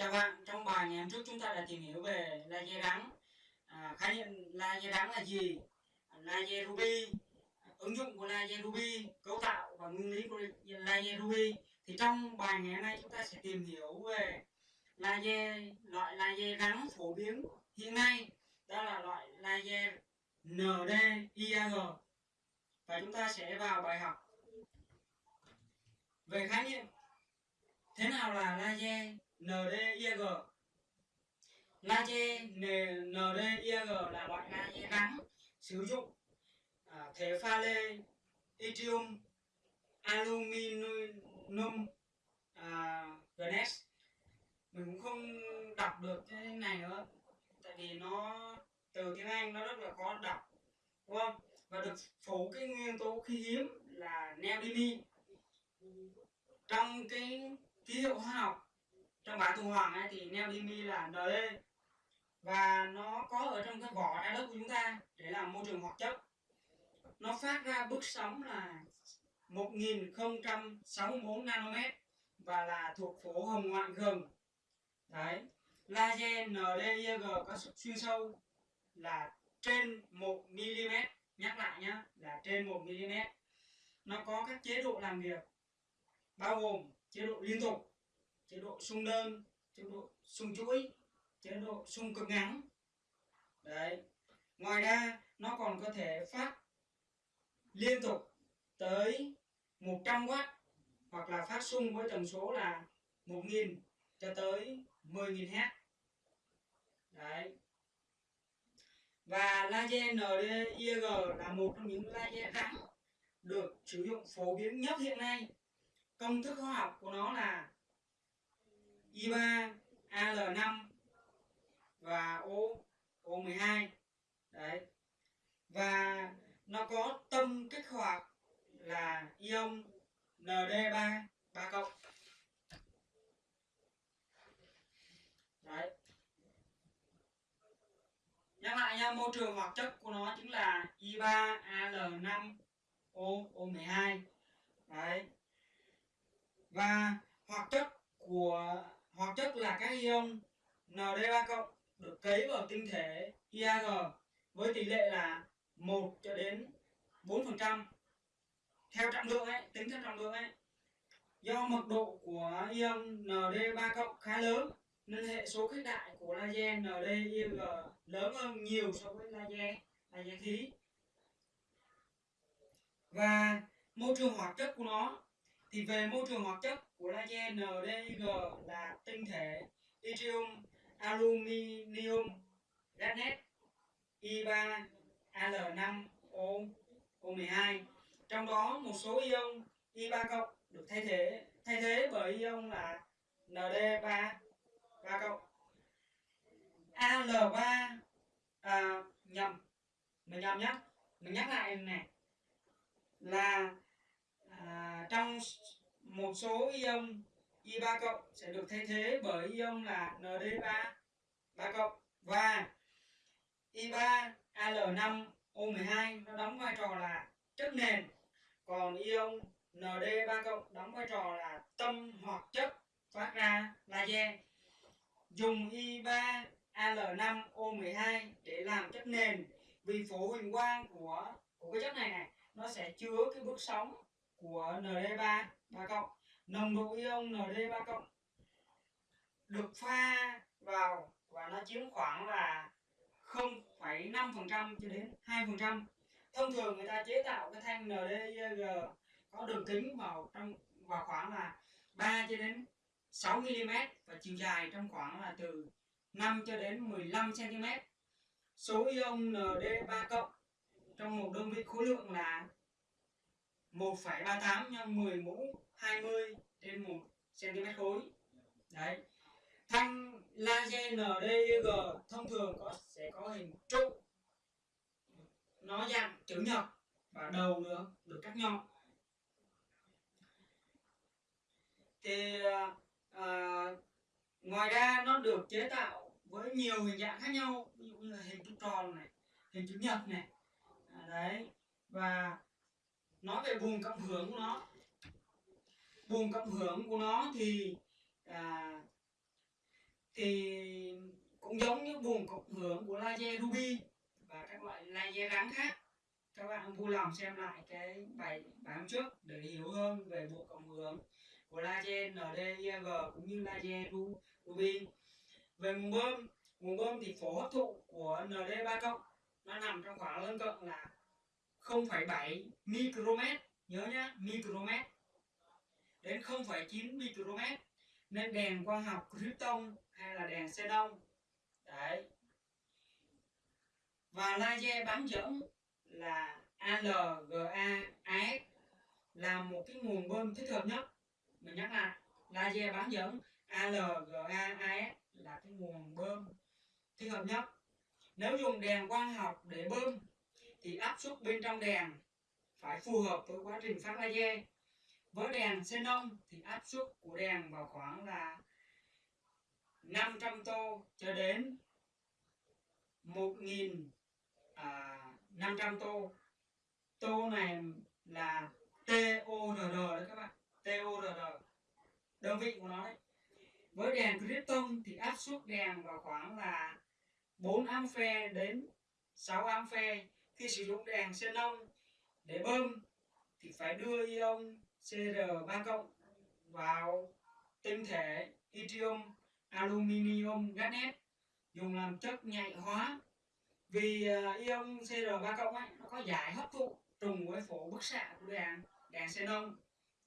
Chào bạn, trong bài ngày hôm trước chúng ta đã tìm hiểu về laser đắng. À, khái niệm laser đắng là gì? Laser ruby, ứng dụng của laser ruby, cấu tạo và nguyên lý của laser ruby. Thì trong bài ngày hôm nay chúng ta sẽ tìm hiểu về laser loại laser đắng phổ biến hiện nay, đó là loại laser ND-IAG. Và chúng ta sẽ vào bài học về khái niệm thế nào là laser NDIG laser NDIG là loại laser ngắn sử dụng à, thể pha lê yttrium aluminum à, glass mình cũng không đọc được cái này nữa tại vì nó từ tiếng Anh nó rất là khó đọc đúng không? Và được phủ cái nguyên tố khí hiếm là neodymium trong cái ký hiệu hóa học trong bảng thu hoàng ấy, thì neodymium là ND và nó có ở trong cái vỏ trái đất của chúng ta để làm môi trường hoạt chất. Nó phát ra bước sóng là 1064 nanomet và là thuộc phổ hồng ngoại gần đấy laser NDIG có xuyên sâu là trên 1 mm nhắc lại nhá là trên 1 mm nó có các chế độ làm việc bao gồm chế độ liên tục chế độ sung đơn, chế độ sung chuỗi, chế độ sung cực ngắn đấy. Ngoài ra, nó còn có thể phát liên tục tới 100W hoặc là phát sung với tần số là 1000 cho tới 10.000 Hz đấy. Và laser NDIG là một trong những laser rắn được sử dụng phổ biến nhất hiện nay. Công thức hóa học của nó là I3 Al5 và O O12 đấy. Và nó có tâm kích hoạt là ion ND3 3 cộng. Đấy. Nhắc lại nha, môi trường hoạt chất của nó chính là I3 Al5 O O12 đấy. Và hoạt chất của hoặc chất là các ion Nd3 cộng được cấy vào tinh thể IAG với tỷ lệ là 1 cho đến 4% theo trọng lượng ấy, tính theo trọng lượng ấy. Do mật độ của ion Nd3 cộng khá lớn nên hệ số khuếch đại của laser NDIG lớn hơn nhiều so với laser laser khí. Và môi trường hoạt chất của nó thì về môi trường hoạt chất collagen NDG là tinh thể yttrium aluminium garnet I3 Al5 O O12 trong đó một số ion I3 cộng được thay thế thay thế bởi ion là ND3 3 cộng. Al3 à, nhầm mình nhầm nhé mình nhắc lại này là à, trong một số ion Y3 cộng sẽ được thay thế bởi ion là ND3 3 cộng. Và Y3 Al5 O12 nó đóng vai trò là chất nền. Còn ion ND3 cộng đóng vai trò là tâm hoặc chất phát ra laser. Dùng Y3 Al5 O12 để làm chất nền. Vì phổ huỳnh quang của của cái chất này này, nó sẽ chứa cái bước sóng của ND3 3 cộng nồng độ ion Nd3 cộng được pha vào và nó chiếm khoảng là 0,5% cho đến 2%. Thông thường người ta chế tạo cái thanh NDG có đường kính vào trong vào khoảng là 3 cho đến 6 mm và chiều dài trong khoảng là từ 5 cho đến 15 cm. Số ion Nd3 cộng trong một đơn vị khối lượng là 1,38 x 10 mũ 20 trên 1 cm khối. Đấy. Thanh laser NDG thông thường có sẽ có hình trụ. Nó dạng chữ nhật và đầu nữa được cắt nhọn. Thì à, à, ngoài ra nó được chế tạo với nhiều hình dạng khác nhau, ví dụ như là hình trụ tròn này, hình chữ nhật này. À, đấy. Nói về vùng cộng hưởng của nó. Vùng cộng hưởng của nó thì à, thì cũng giống như vùng cộng hưởng của laser ruby và các loại laser rắn khác. Các bạn vui lòng xem lại cái bài bài hôm trước để hiểu hơn về bộ cộng hưởng của laser NDIG cũng như laser ruby. Về nguồn bơm nguồn bơm thì phổ hấp thụ của ND3 cộng nó nằm trong khoảng lân cận là 0,7 micromet nhớ nhá micromet. Đến 0,9 micromet nên đèn quang học krypton hay là đèn xenon đấy. Và laser bán dẫn là ALGA AS là một cái nguồn bơm thích hợp nhất. Mình nhắc lại laser bán dẫn ALGA AS là cái nguồn bơm thích hợp nhất. Nếu dùng đèn quang học để bơm thì áp suất bên trong đèn phải phù hợp với quá trình phát laser. Với đèn xenon thì áp suất của đèn vào khoảng là 500 tô cho đến 1000 à, 500 tô. Tô này là TORR đấy các bạn TORR đơn vị của nó đấy. Với đèn krypton thì áp suất đèn vào khoảng là 4 ampe đến 6 ampe khi sử dụng đèn xenon để bơm thì phải đưa ion CR3 cộng vào tinh thể yttrium aluminium garnet dùng làm chất nhạy hóa. Vì uh, ion CR3 cộng ấy nó có giải hấp thụ trùng với phổ bức xạ của đèn đèn xenon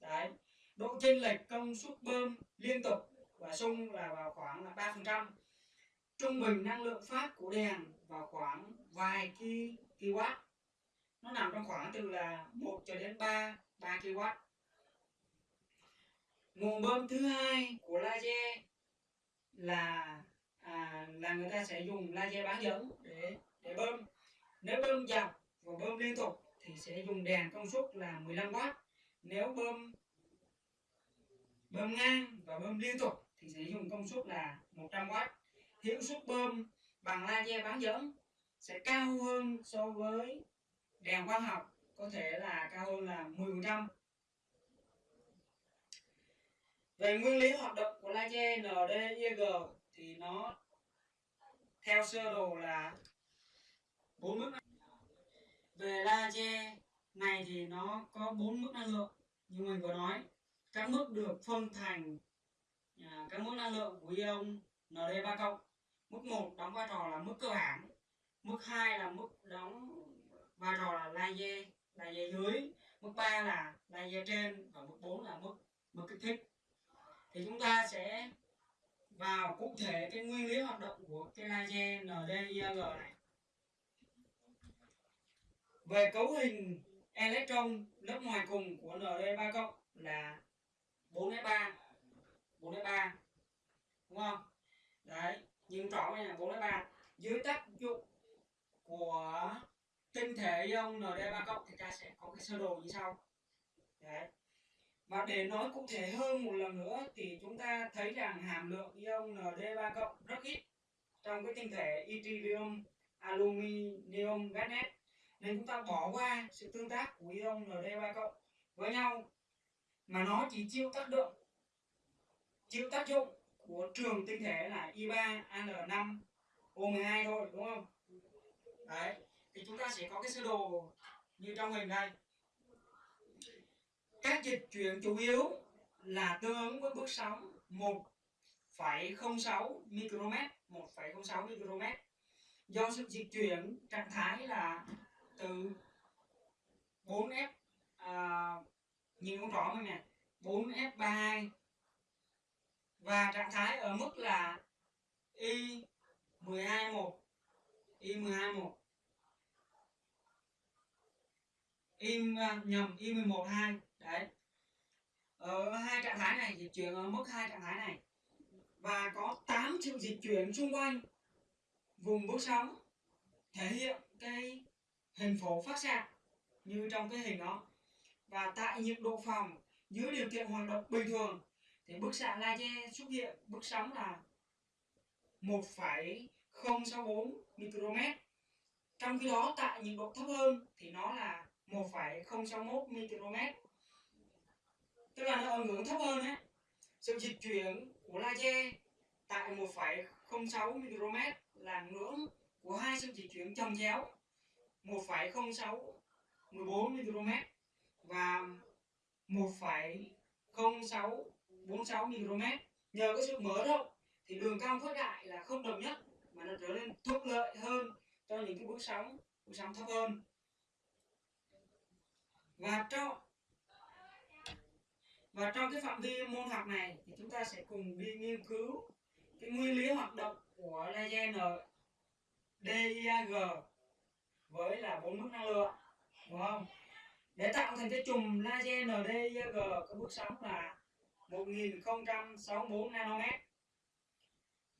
đấy độ chênh lệch công suất bơm liên tục và xung là vào khoảng là 3% trung bình năng lượng phát của đèn vào khoảng vài kW nó nằm trong khoảng từ là 1 cho đến 3 3 kW nguồn bơm thứ hai của laser là à, là người ta sẽ dùng laser bán dẫn để để bơm. Nếu bơm dọc và bơm liên tục thì sẽ dùng đèn công suất là 15W nếu bơm bơm ngang và bơm liên tục thì sẽ dùng công suất là 100W hiệu suất bơm bằng laser bán dẫn sẽ cao hơn so với đèn quang học, có thể là cao hơn là 10% về nguyên lý hoạt động của laser NDIG thì nó theo sơ đồ là bốn mức về laser này thì nó có bốn mức năng lượng, như mình vừa nói. Các mức được phân thành à, các mức năng lượng của ion ND3 cộng. Mức 1 đóng vai trò là mức cơ bản mức 2 là mức đóng vai trò là laser laser dưới. Mức 3 là laser trên và mức 4 là mức mức kích thích. Thì chúng ta sẽ vào cụ thể cái nguyên lý hoạt động của cái laser NDIG này. Về cấu hình electron lớp ngoài cùng của Nd3 cộng là 4s3 4s3 đúng không? Đấy, nhưng trỏ này là 4s3 dưới tác dụng của tinh thể ion Nd3 cộng thì ta sẽ có cái sơ đồ như sau. Đấy. Và để nói cụ thể hơn một lần nữa thì chúng ta thấy rằng hàm lượng ion Nd3 cộng rất ít trong cái tinh thể yttrium aluminium garnet nên chúng ta bỏ qua sự tương tác của ion Nd3 cộng với nhau mà nó chỉ chịu tác động, chịu tác dụng của trường tinh thể là I3Al5 O12 thôi, đúng không? Đấy, thì chúng ta sẽ có cái sơ đồ như trong hình này. Các dịch chuyển chủ yếu là tương ứng với bước sóng 1,06 micromet 1,06 micromet. Do sự dịch chuyển trạng thái là từ 4F à, nhìn không rõ mình nè 4F32 và trạng thái ở mức là y121 Y 121 Y à, nhầm Y 11 2 đấy. Ở hai trạng thái này dịch chuyển ở mức hai trạng thái này. Và có 8 triệu dịch chuyển xung quanh vùng bước sóng thể hiện cái hình phổ phát xạ như trong cái hình đó. Và tại nhiệt độ phòng dưới điều kiện hoạt động bình thường thì bức xạ laser xuất hiện bức sóng là 1,064 micromet. Trong khi đó tại nhiệt độ thấp hơn thì nó là 1,061 micromet tức là nó ở ngưỡng thấp hơn ấy. Sự dịch chuyển của laser tại 1,06 micromet là ngưỡng của hai sự dịch chuyển chồng chéo. 1,06 14 micromet và 1,0646 micromet nhờ cái sự mở rộng thì đường cong khuếch đại là không đồng nhất mà nó trở nên thuận lợi hơn cho những cái bước sóng bước sóng thấp hơn và trong và trong cái phạm vi môn học này thì chúng ta sẽ cùng đi nghiên cứu cái nguyên lý hoạt động của laser DIAG với là bốn mức năng lượng, đúng không? Để tạo thành cái chùm laser NDIAG có bước sóng là 1064 nanomet.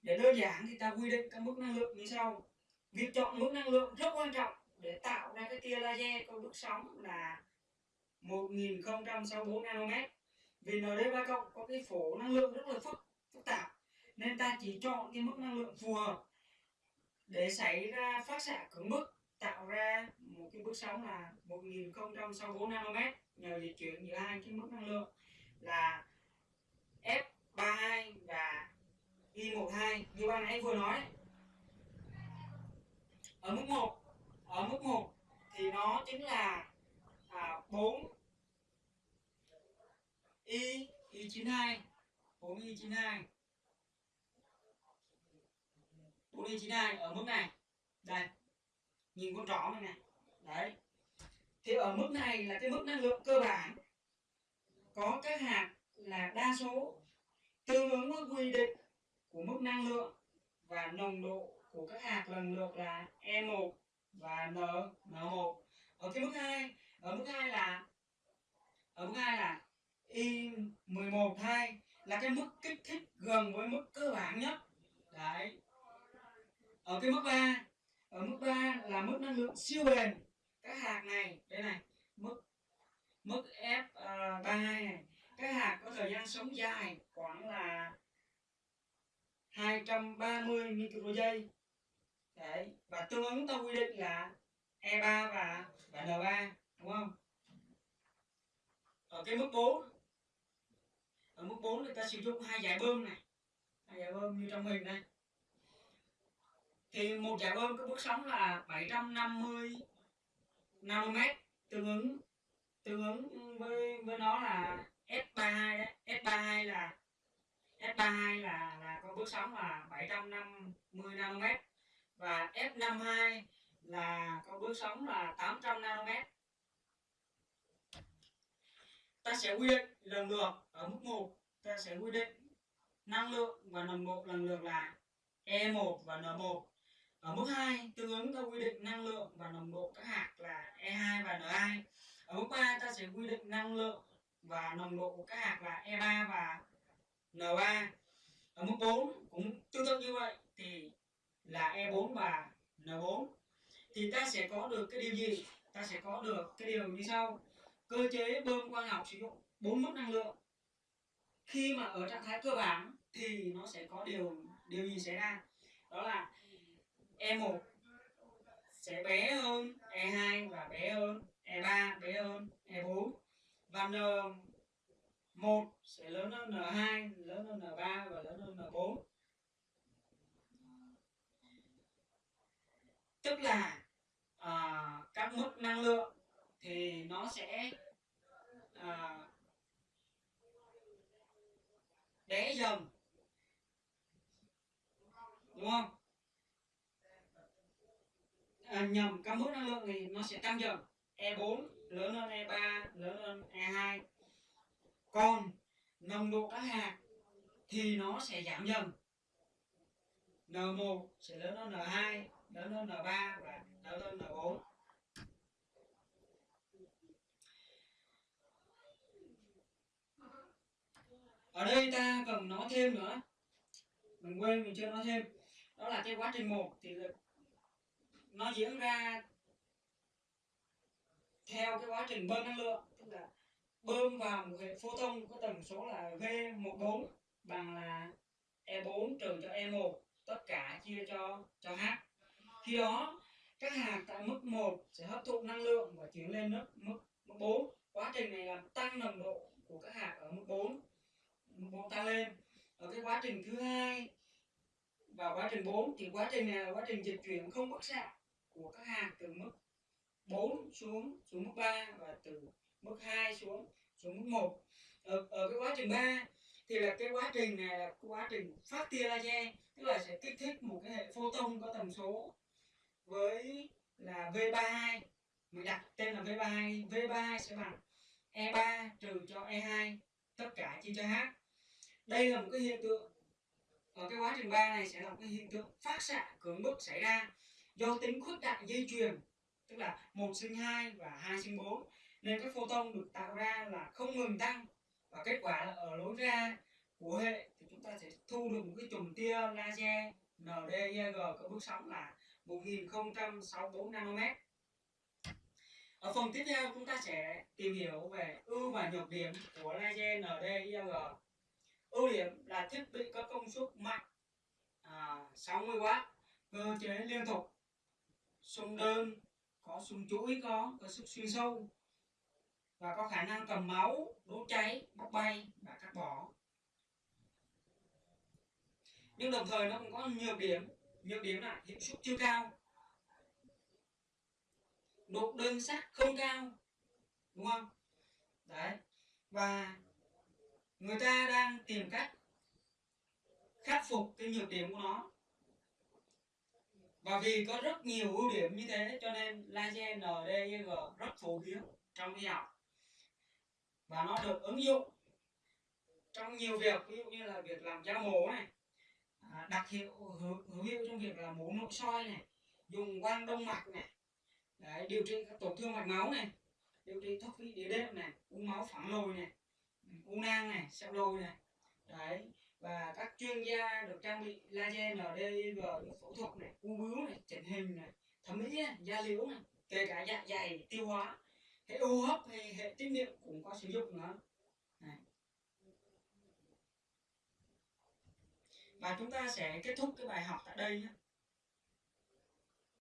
Để đơn giản thì ta quy định các mức năng lượng như sau. Việc chọn mức năng lượng rất quan trọng để tạo ra cái tia laser có bước sóng là 1064 nanomet. Vì ND3 cộng có cái phổ năng lượng rất là phức phức tạp, nên ta chỉ chọn cái mức năng lượng phù hợp để xảy ra phát xạ cứng bức, tạo ra một cái bước sóng là 1064 nanomet. Nhờ di chuyển giữa hai cái mức năng lượng là F32 và I12 như ban nãy vừa nói. Ở mức 1 ở mức 1 thì nó chính là 4 Y Y92 4 Y92 4 Y92 ở mức này. Đây. Nhìn con trỏ này nè. đấy. Thì ở mức này là cái mức năng lượng cơ bản. Có các hạt là đa số. Tương ứng với quy định của mức năng lượng và nồng độ của các hạt lần lượt là E1 và N N1 ở cái mức 2 ở mức 2 là ở mức 2 là y 11 2 là cái mức kích thích gần với mức cơ bản nhất. Đấy. Ở cái mức 3 ở mức 3 là mức năng lượng siêu bền. Các hạt này đây này mức mức F32 uh, này các hạt có thời gian sống dài khoảng là 230 micro giây đấy và tương ứng ta quy định là E3 và và N3 đúng không? Ở cái mức 4 ở mức 4 người ta sử dụng hai giải bơm này. Hai giải bơm như trong hình này thì một giải bơm có bước sóng là 750 nm tương ứng tương ứng với với nó là S32 đấy. S32 là S32 là là có bước sóng là 750 nm và F52 là có bước sóng là 800 nanomet ta sẽ quy định lần lượt ở mức 1 ta sẽ quy định năng lượng và nồng độ lần lượt là E1 và N1 ở mức 2 tương ứng ta quy định năng lượng và nồng độ các hạt là E2 và N2 ở mức 3 ta sẽ quy định năng lượng và nồng độ của các hạt là E3 và N3 ở mức 4 cũng tương tự như vậy, thì là E4 và N4 thì ta sẽ có được cái điều gì? Ta sẽ có được cái điều như sau cơ chế bơm quang học sử dụng bốn mức năng lượng. Khi mà ở trạng thái cơ bản thì nó sẽ có điều điều gì xảy ra? Đó là E1 sẽ bé hơn E2 và bé hơn E3 bé hơn E4 và N1 sẽ lớn hơn N2 lớn hơn N3 và lớn hơn N4 tức là à, các mức năng lượng thì nó sẽ à, đẻ dần. Đúng không? À, nhầm các mức năng lượng thì nó sẽ tăng dần. E4 lớn hơn E3 lớn hơn E2 còn nồng độ các hạt thì nó sẽ giảm dần. N1 sẽ lớn hơn N2 lớn hơn N3 và lớn hơn N4 ở đây ta cần nói thêm nữa. Mình quên mình chưa nói thêm. Đó là cái quá trình một thì nó diễn ra theo cái quá trình bơm năng lượng tức là bơm vào một hệ photon có tần số là V14 bằng là E4 trừ cho E1 tất cả chia cho cho H. Khi đó các hạt tại mức 1 sẽ hấp thụ năng lượng và chuyển lên mức mức, mức 4 quá trình này làm tăng nồng độ của các hạt ở mức 4 mức 4 tăng lên. Ở cái quá trình thứ hai và quá trình 4 thì quá trình này là quá trình dịch chuyển không bức xạ của các hạt từ mức 4 xuống xuống mức 3 và từ mức 2 xuống xuống mức 1 ở, ở cái quá trình 3 thì là cái quá trình này là quá trình phát tia laser tức là sẽ kích thích một cái hệ photon có tần số với là V32 mình đặt tên là V32 V32 sẽ bằng E3 trừ cho E2 tất cả chia cho H đây là một cái hiện tượng. Ở cái quá trình 3 này sẽ là một cái hiện tượng phát xạ, cưỡng bức xảy ra do tính khuếch đại dây chuyền, tức là một sinh hai và hai sinh bốn. Nên các photon được tạo ra là không ngừng tăng và kết quả là ở lối ra của hệ thì chúng ta sẽ thu được một cái chùm tia laser NDIG có bước sóng là 1064 nanomet. Ở phần tiếp theo chúng ta sẽ tìm hiểu về ưu và nhược điểm của laser NDIG ưu điểm là thiết bị có công suất mạnh à, 60W cơ chế liên tục. Xung đơn có xung chuỗi có có sức xuyên sâu và có khả năng cầm máu đốt cháy bốc bay và cắt bỏ. Nhưng đồng thời nó cũng có nhược điểm nhược điểm là hiệu suất chưa cao. Độ đơn sắc không cao đúng không? Đấy và người ta đang tìm cách khắc phục cái nhược điểm của nó. Và vì có rất nhiều ưu điểm như thế cho nên laser NDG rất phổ biến trong y học. Và nó được ứng dụng trong nhiều việc ví dụ như là việc làm da mổ này à, đặc hiệu hữu hiệu trong việc là mổ nội soi này dùng quang đông mạch này Đấy, điều trị các tổn thương mạch máu này điều trị thoát vị đĩa đệm này u máu phẳng lồi này u nang này sẹo đôi này. Đấy, và các chuyên gia được trang bị laser NDIG phẫu thuật này u bướu này, chỉnh hình này, thẩm mỹ này, da liễu này, kể cả dạ dày tiêu hóa. Hệ hô hấp hay hệ tiết niệu cũng có sử dụng nữa. Này. và chúng ta sẽ kết thúc cái bài học tại đây nhé.